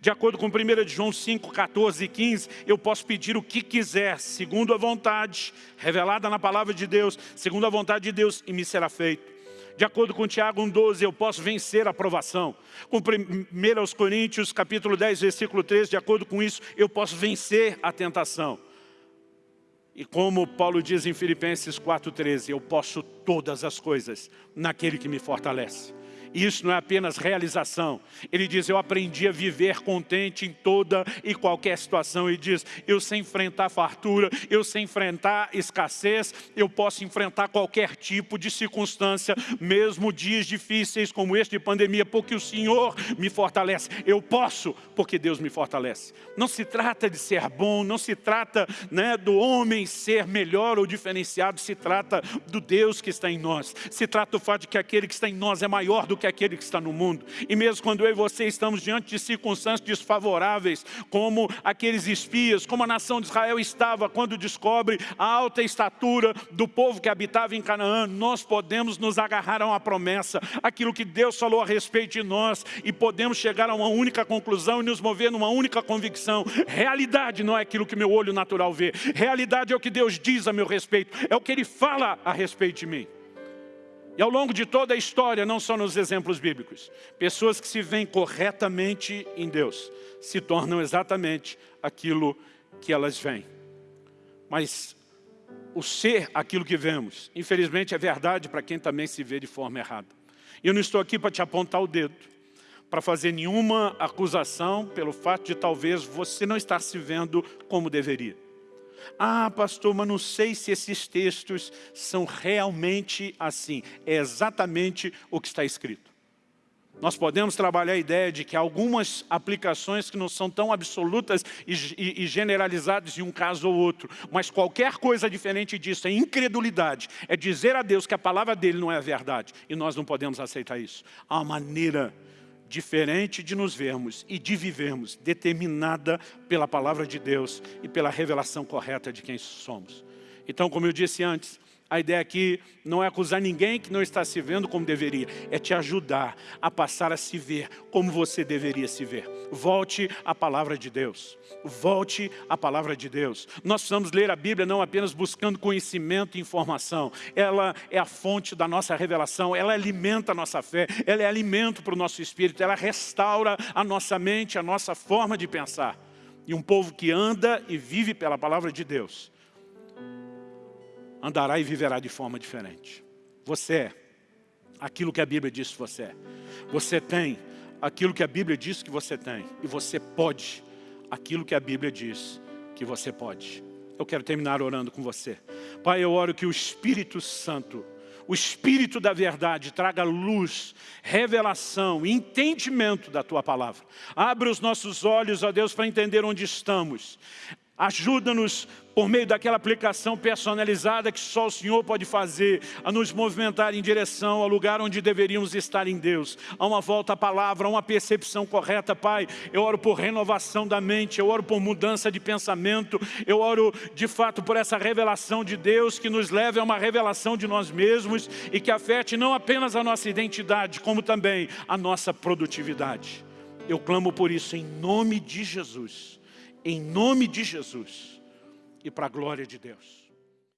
De acordo com 1 João 5, 14 e 15, eu posso pedir o que quiser, segundo a vontade, revelada na palavra de Deus, segundo a vontade de Deus, e me será feito. De acordo com Tiago 1,12, eu posso vencer a provação. Com 1 Coríntios capítulo 10, versículo 13, de acordo com isso, eu posso vencer a tentação. E como Paulo diz em Filipenses 4,13, eu posso todas as coisas naquele que me fortalece. Isso não é apenas realização. Ele diz, eu aprendi a viver contente em toda e qualquer situação. Ele diz, eu sei enfrentar fartura, eu sei enfrentar escassez, eu posso enfrentar qualquer tipo de circunstância, mesmo dias difíceis como este de pandemia, porque o Senhor me fortalece. Eu posso, porque Deus me fortalece. Não se trata de ser bom, não se trata né, do homem ser melhor ou diferenciado, se trata do Deus que está em nós. Se trata do fato de que aquele que está em nós é maior do que que aquele que está no mundo. E mesmo quando eu e você estamos diante de circunstâncias desfavoráveis, como aqueles espias, como a nação de Israel estava quando descobre a alta estatura do povo que habitava em Canaã, nós podemos nos agarrar a uma promessa, aquilo que Deus falou a respeito de nós, e podemos chegar a uma única conclusão e nos mover numa única convicção. Realidade não é aquilo que meu olho natural vê. Realidade é o que Deus diz a meu respeito, é o que Ele fala a respeito de mim. E ao longo de toda a história, não só nos exemplos bíblicos, pessoas que se veem corretamente em Deus, se tornam exatamente aquilo que elas veem. Mas o ser aquilo que vemos, infelizmente é verdade para quem também se vê de forma errada. E eu não estou aqui para te apontar o dedo, para fazer nenhuma acusação pelo fato de talvez você não estar se vendo como deveria. Ah, pastor, mas não sei se esses textos são realmente assim. É exatamente o que está escrito. Nós podemos trabalhar a ideia de que algumas aplicações que não são tão absolutas e, e, e, generalizadas em um caso ou outro, mas qualquer coisa diferente disso é incredulidade, é dizer a Deus que a palavra dele não é a verdade, e nós não podemos aceitar isso. Há uma maneira diferente de nos vermos e de vivermos, determinada pela palavra de Deus e pela revelação correta de quem somos. Então, como eu disse antes, a ideia aqui não é acusar ninguém que não está se vendo como deveria, é te ajudar a passar a se ver como você deveria se ver. Volte à palavra de Deus. Volte à palavra de Deus. Nós precisamos ler a Bíblia não apenas buscando conhecimento e informação. Ela é a fonte da nossa revelação, ela alimenta a nossa fé, ela é alimento para o nosso espírito, ela restaura a nossa mente, a nossa forma de pensar. E um povo que anda e vive pela palavra de Deus andará e viverá de forma diferente. Você é aquilo que a Bíblia diz que você é. Você tem aquilo que a Bíblia diz que você tem. E você pode aquilo que a Bíblia diz que você pode. Eu quero terminar orando com você. Pai, eu oro que o Espírito Santo, o Espírito da verdade, traga luz, revelação, entendimento da Tua Palavra. Abre os nossos olhos, ó Deus, para entender onde estamos. Ajuda-nos por meio daquela aplicação personalizada que só o Senhor pode fazer, a nos movimentar em direção ao lugar onde deveríamos estar em Deus, a uma volta à palavra, a uma percepção correta, Pai. Eu oro por renovação da mente, eu oro por mudança de pensamento, eu oro de fato por essa revelação de Deus que nos leve a uma revelação de nós mesmos e que afete não apenas a nossa identidade, como também a nossa produtividade. Eu clamo por isso em nome de Jesus em nome de Jesus e para a glória de Deus.